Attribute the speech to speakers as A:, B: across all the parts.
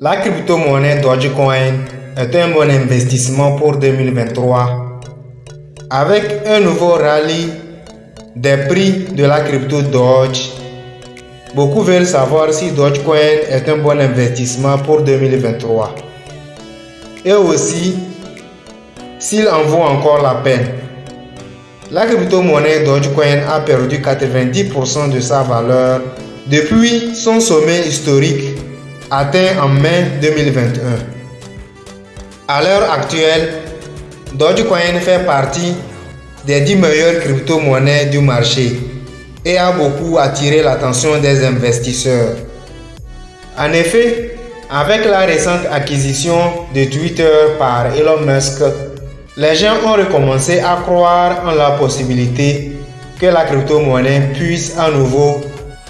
A: La crypto-monnaie Dogecoin est un bon investissement pour 2023. Avec un nouveau rallye des prix de la crypto Doge, beaucoup veulent savoir si Dogecoin est un bon investissement pour 2023. Et aussi, s'il en vaut encore la peine. La crypto-monnaie Dogecoin a perdu 90% de sa valeur depuis son sommet historique atteint en mai 2021. À l'heure actuelle, Dogecoin fait partie des 10 meilleures crypto-monnaies du marché et a beaucoup attiré l'attention des investisseurs. En effet, avec la récente acquisition de Twitter par Elon Musk, les gens ont recommencé à croire en la possibilité que la crypto-monnaie puisse à nouveau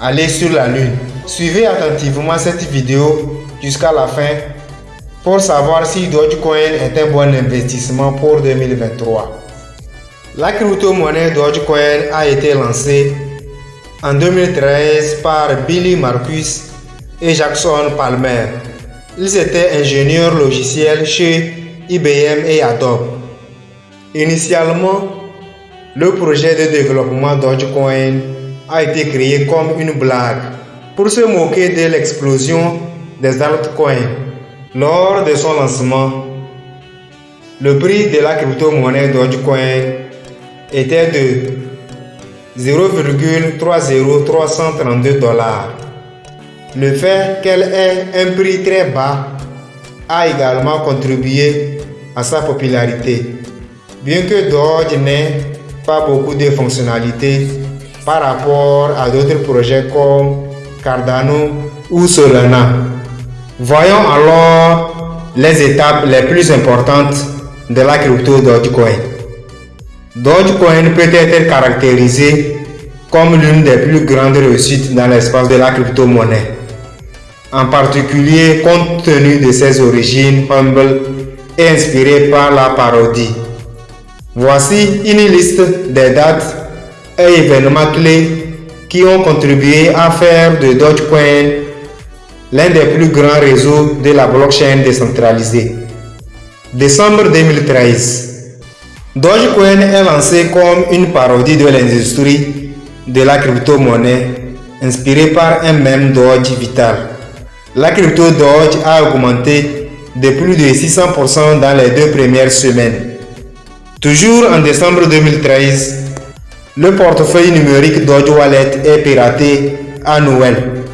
A: aller sur la Lune. Suivez attentivement cette vidéo jusqu'à la fin pour savoir si Dogecoin est un bon investissement pour 2023. La crypto-monnaie Dogecoin a été lancée en 2013 par Billy Marcus et Jackson Palmer. Ils étaient ingénieurs logiciels chez IBM et Adobe. Initialement, le projet de développement Dogecoin a été créé comme une blague pour se moquer de l'explosion des altcoins. Lors de son lancement, le prix de la crypto-monnaie Dogecoin était de 0,30332 dollars. Le fait qu'elle ait un prix très bas a également contribué à sa popularité. Bien que Doge n'ait pas beaucoup de fonctionnalités par rapport à d'autres projets comme Cardano ou Solana. Voyons alors les étapes les plus importantes de la crypto Dogecoin. Dogecoin peut être caractérisé comme l'une des plus grandes réussites dans l'espace de la crypto-monnaie, en particulier compte tenu de ses origines humbles et inspirées par la parodie. Voici une liste des dates et événements clés qui ont contribué à faire de Dogecoin l'un des plus grands réseaux de la blockchain décentralisée. Décembre 2013. Dogecoin est lancé comme une parodie de l'industrie de la crypto-monnaie inspirée par un même Doge vital. La crypto Doge a augmenté de plus de 600% dans les deux premières semaines. Toujours en décembre 2013, le portefeuille numérique Doge Wallet est piraté à Noël,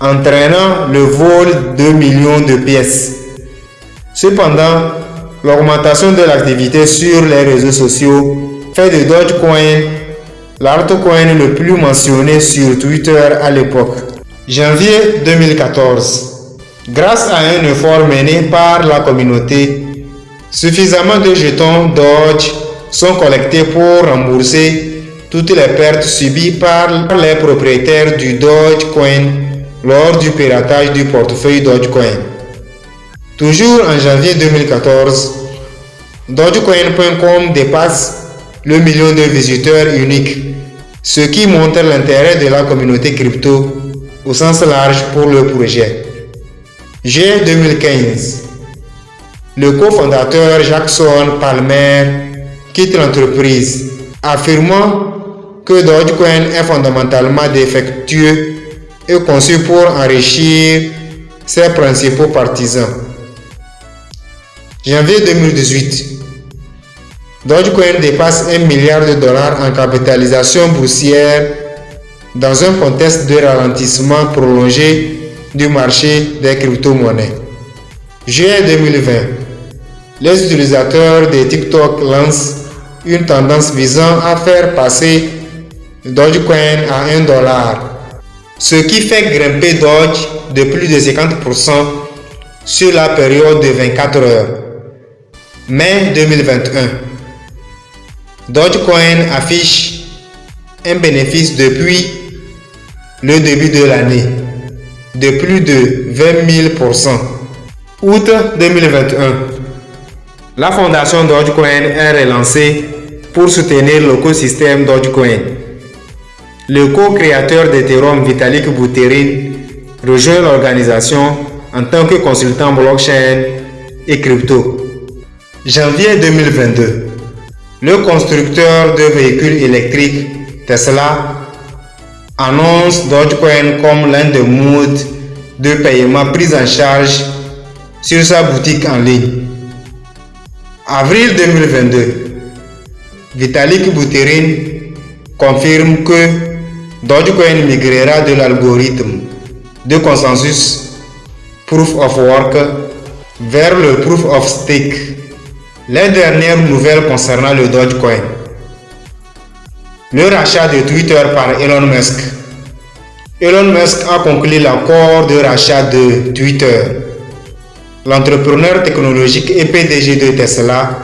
A: entraînant le vol de millions de pièces. Cependant, l'augmentation de l'activité sur les réseaux sociaux fait de Dogecoin l'altcoin le plus mentionné sur Twitter à l'époque. Janvier 2014. Grâce à un effort mené par la communauté, suffisamment de jetons Doge sont collectés pour rembourser toutes les pertes subies par les propriétaires du Dogecoin lors du piratage du portefeuille Dogecoin. Toujours en janvier 2014, Dogecoin.com dépasse le million de visiteurs uniques, ce qui montre l'intérêt de la communauté crypto au sens large pour le projet. Juin 2015, le cofondateur Jackson Palmer quitte l'entreprise, affirmant que Dogecoin est fondamentalement défectueux et conçu pour enrichir ses principaux partisans. Janvier 2018, Dogecoin dépasse 1 milliard de dollars en capitalisation boursière dans un contexte de ralentissement prolongé du marché des crypto-monnaies. Juin 2020, les utilisateurs de TikTok lancent une tendance visant à faire passer Dogecoin à 1 dollar, ce qui fait grimper Doge de plus de 50% sur la période de 24 heures. Mai 2021, Dogecoin affiche un bénéfice depuis le début de l'année de plus de 20 000%. Août 2021, la fondation Dogecoin est relancée pour soutenir l'écosystème Dogecoin. Le co-créateur d'Ethereum Vitalik Buterin rejoint l'organisation en tant que consultant blockchain et crypto. Janvier 2022, le constructeur de véhicules électriques Tesla annonce Dogecoin comme l'un des modes de paiement pris en charge sur sa boutique en ligne. Avril 2022, Vitalik Buterin confirme que Dogecoin migrera de l'algorithme de consensus Proof of Work vers le Proof of Stake. Les dernières nouvelles concernant le Dogecoin. Le rachat de Twitter par Elon Musk. Elon Musk a conclu l'accord de rachat de Twitter. L'entrepreneur technologique et PDG de Tesla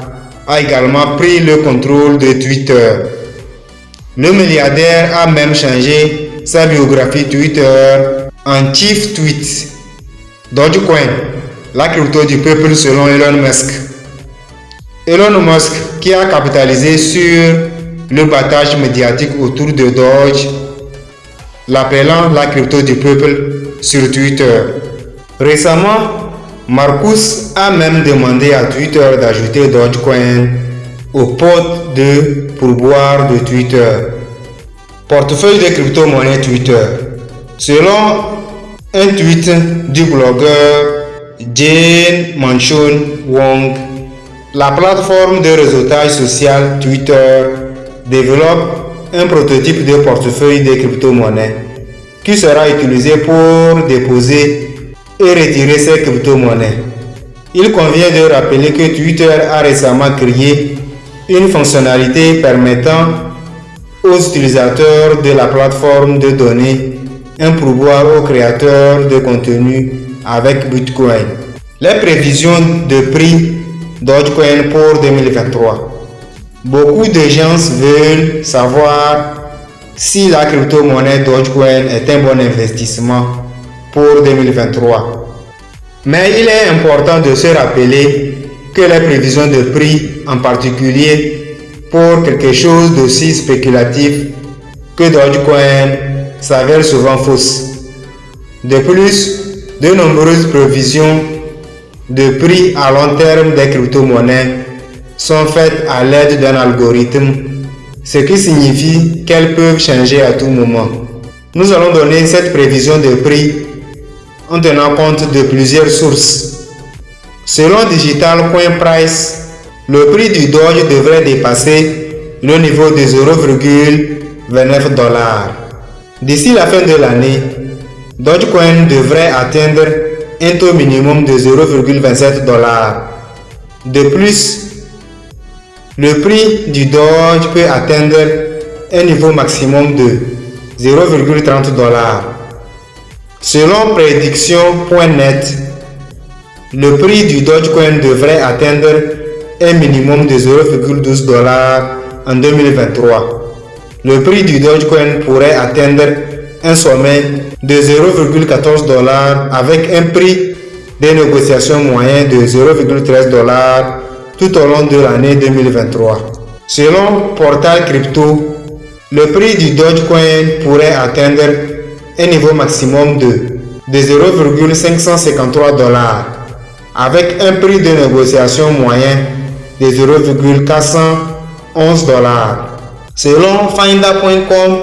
A: a également pris le contrôle de Twitter. Le milliardaire a même changé sa biographie Twitter en Chief Tweet. Dogecoin, la crypto du peuple selon Elon Musk. Elon Musk, qui a capitalisé sur le battage médiatique autour de Doge, l'appelant la crypto du peuple sur Twitter. Récemment, Marcus a même demandé à Twitter d'ajouter Dogecoin au pot de pourboire de Twitter. Portefeuille de crypto-monnaie Twitter. Selon un tweet du blogueur Jane Manchun Wong, la plateforme de réseautage social Twitter développe un prototype de portefeuille de crypto-monnaies qui sera utilisé pour déposer et retirer ces crypto-monnaies. Il convient de rappeler que Twitter a récemment créé une fonctionnalité permettant aux utilisateurs de la plateforme de donner un pourboire aux créateurs de contenu avec Bitcoin. Les prévisions de prix Dogecoin pour 2023. Beaucoup de gens veulent savoir si la crypto-monnaie Dogecoin est un bon investissement pour 2023. Mais il est important de se rappeler que les prévisions de prix, en particulier pour quelque chose d'aussi spéculatif que Dogecoin, s'avèrent souvent fausses. De plus, de nombreuses prévisions de prix à long terme des crypto-monnaies sont faites à l'aide d'un algorithme, ce qui signifie qu'elles peuvent changer à tout moment. Nous allons donner cette prévision de prix en tenant compte de plusieurs sources. Selon Digital Coin Price, le prix du Doge devrait dépasser le niveau de 0,29 dollars. D'ici la fin de l'année, Dogecoin devrait atteindre un taux minimum de 0,27 dollars. De plus, le prix du Doge peut atteindre un niveau maximum de 0,30 dollars. Selon prédiction.net, le prix du Dogecoin devrait atteindre un minimum de 0,12 dollars en 2023. Le prix du Dogecoin pourrait atteindre un sommet de 0,14 dollars avec un prix de négociation moyen de 0,13 dollars tout au long de l'année 2023. Selon Portal Crypto, le prix du Dogecoin pourrait atteindre un niveau maximum de, de 0,553 dollars avec un prix de négociation moyen de 0,411 dollars. Selon Finder.com,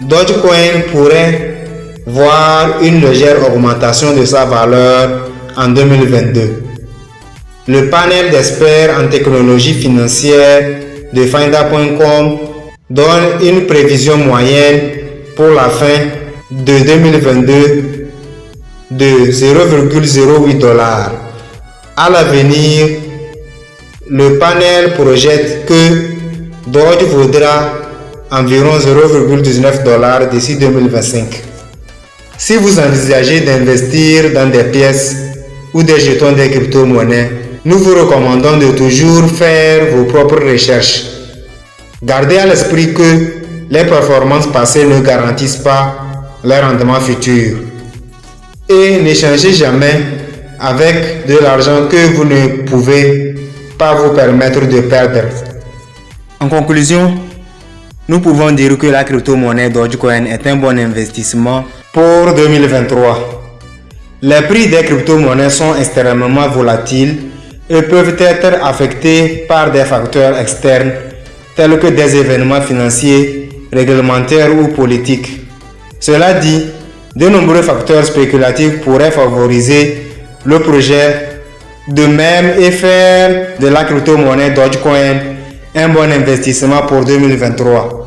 A: Dogecoin pourrait voir une légère augmentation de sa valeur en 2022. Le panel d'experts en technologie financière de Finder.com donne une prévision moyenne pour la fin de 2022 de 0,08 dollars. À l'avenir, le panel projette que Doge vaudra environ 0,19 dollars d'ici 2025. Si vous envisagez d'investir dans des pièces ou des jetons des crypto-monnaies, nous vous recommandons de toujours faire vos propres recherches. Gardez à l'esprit que les performances passées ne garantissent pas les rendements futurs. Et n'échangez jamais avec de l'argent que vous ne pouvez pas vous permettre de perdre. En conclusion, nous pouvons dire que la crypto-monnaie Dogecoin est un bon investissement pour 2023. Les prix des crypto-monnaies sont extrêmement volatiles et peuvent être affectés par des facteurs externes tels que des événements financiers, réglementaires ou politiques. Cela dit, de nombreux facteurs spéculatifs pourraient favoriser le projet de même et faire de la crypto-monnaie Dogecoin un bon investissement pour 2023.